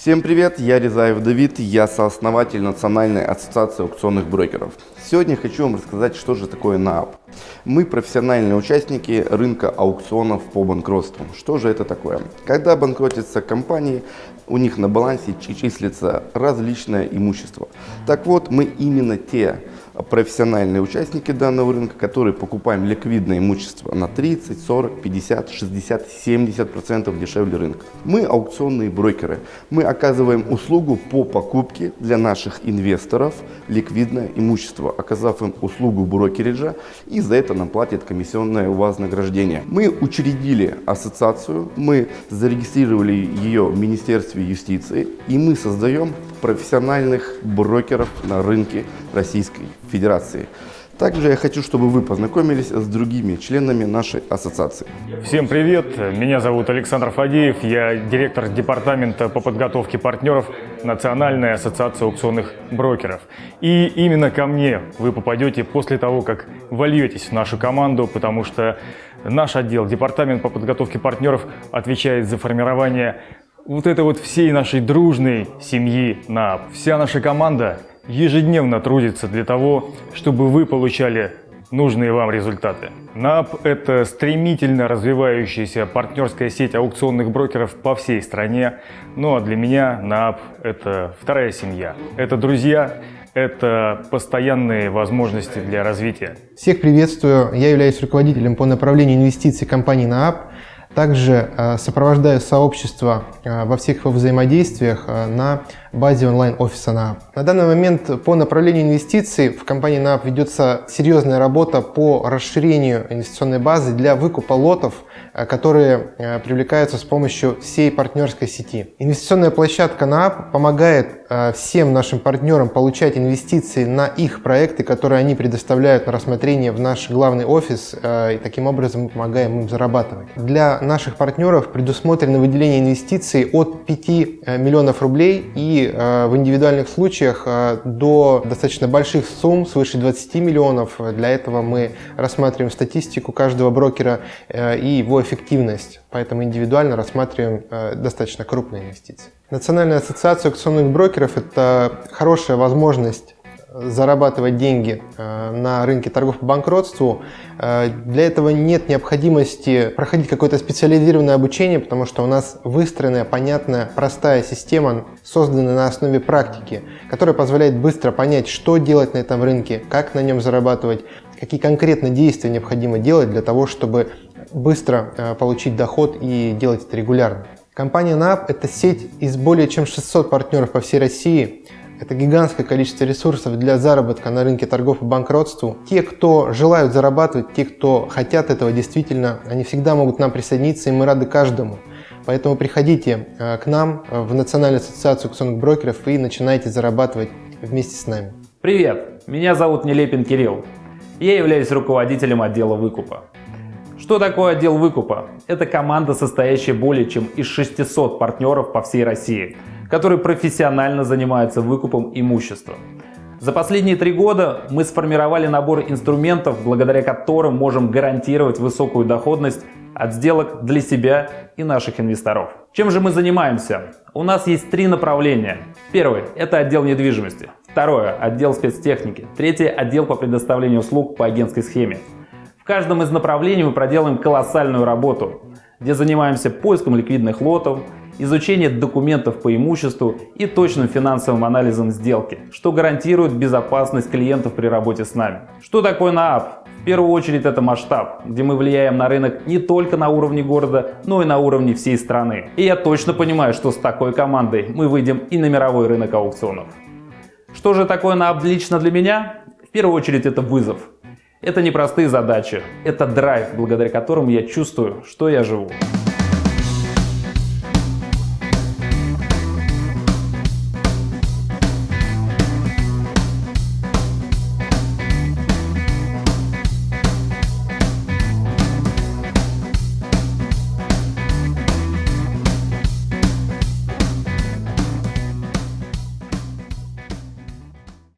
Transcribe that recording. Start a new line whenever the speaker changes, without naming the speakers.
Всем привет, я Резаев Давид, я сооснователь Национальной ассоциации аукционных брокеров. Сегодня хочу вам рассказать, что же такое НААП. Мы профессиональные участники рынка аукционов по банкротству. Что же это такое? Когда банкротятся компании, у них на балансе числится различное имущество. Так вот, мы именно те профессиональные участники данного рынка, которые покупаем ликвидное имущество на 30, 40, 50, 60, 70 процентов дешевле рынка. Мы аукционные брокеры. Мы оказываем услугу по покупке для наших инвесторов ликвидное имущество, оказав им услугу брокериджа и за это нам платят комиссионное вознаграждение. Мы учредили ассоциацию, мы зарегистрировали ее в Министерстве юстиции и мы создаем профессиональных брокеров на рынке Российской Федерации. Также я хочу, чтобы вы познакомились с другими членами нашей ассоциации.
Всем привет! Меня зовут Александр Фадеев, я директор департамента по подготовке партнеров Национальной ассоциации аукционных брокеров. И именно ко мне вы попадете после того, как вольетесь в нашу команду, потому что наш отдел, департамент по подготовке партнеров, отвечает за формирование вот этой вот всей нашей дружной семьи НАП. Вся наша команда ежедневно трудится для того, чтобы вы получали нужные вам результаты. НАП – это стремительно развивающаяся партнерская сеть аукционных брокеров по всей стране. Ну а для меня НАП – это вторая семья. Это друзья, это постоянные возможности для развития.
Всех приветствую. Я являюсь руководителем по направлению инвестиций компании НААП. Также э, сопровождаю сообщество э, во всех его взаимодействиях э, на базе онлайн-офиса НААП. На данный момент по направлению инвестиций в компании НААП ведется серьезная работа по расширению инвестиционной базы для выкупа лотов, которые привлекаются с помощью всей партнерской сети. Инвестиционная площадка НААП помогает всем нашим партнерам получать инвестиции на их проекты, которые они предоставляют на рассмотрение в наш главный офис, и таким образом мы помогаем им зарабатывать. Для наших партнеров предусмотрено выделение инвестиций от 5 э, миллионов рублей и э, в индивидуальных случаях э, до достаточно больших сумм, свыше 20 миллионов. Для этого мы рассматриваем статистику каждого брокера и его эффективность, поэтому индивидуально рассматриваем достаточно крупные инвестиции. Национальная ассоциация акционных брокеров – это хорошая возможность зарабатывать деньги э, на рынке торгов по банкротству, э, для этого нет необходимости проходить какое-то специализированное обучение, потому что у нас выстроенная, понятная, простая система, созданная на основе практики, которая позволяет быстро понять, что делать на этом рынке, как на нем зарабатывать, какие конкретно действия необходимо делать для того, чтобы быстро э, получить доход и делать это регулярно. Компания NAP – это сеть из более чем 600 партнеров по всей России, это гигантское количество ресурсов для заработка на рынке торгов и банкротству. Те, кто желают зарабатывать, те, кто хотят этого действительно, они всегда могут к нам присоединиться, и мы рады каждому. Поэтому приходите э, к нам в Национальную ассоциацию акционных брокеров и начинайте зарабатывать вместе с нами.
Привет, меня зовут Нелепин Кирилл. Я являюсь руководителем отдела выкупа. Что такое отдел выкупа? Это команда, состоящая более чем из 600 партнеров по всей России – которые профессионально занимаются выкупом имущества. За последние три года мы сформировали набор инструментов, благодаря которым можем гарантировать высокую доходность от сделок для себя и наших инвесторов. Чем же мы занимаемся? У нас есть три направления. Первый – это отдел недвижимости. Второе – отдел спецтехники. Третье – отдел по предоставлению услуг по агентской схеме. В каждом из направлений мы проделаем колоссальную работу, где занимаемся поиском ликвидных лотов, изучение документов по имуществу и точным финансовым анализом сделки, что гарантирует безопасность клиентов при работе с нами. Что такое НААП? В первую очередь это масштаб, где мы влияем на рынок не только на уровне города, но и на уровне всей страны. И я точно понимаю, что с такой командой мы выйдем и на мировой рынок аукционов. Что же такое НААП лично для меня? В первую очередь это вызов. Это непростые задачи, это драйв, благодаря которому я чувствую, что я живу.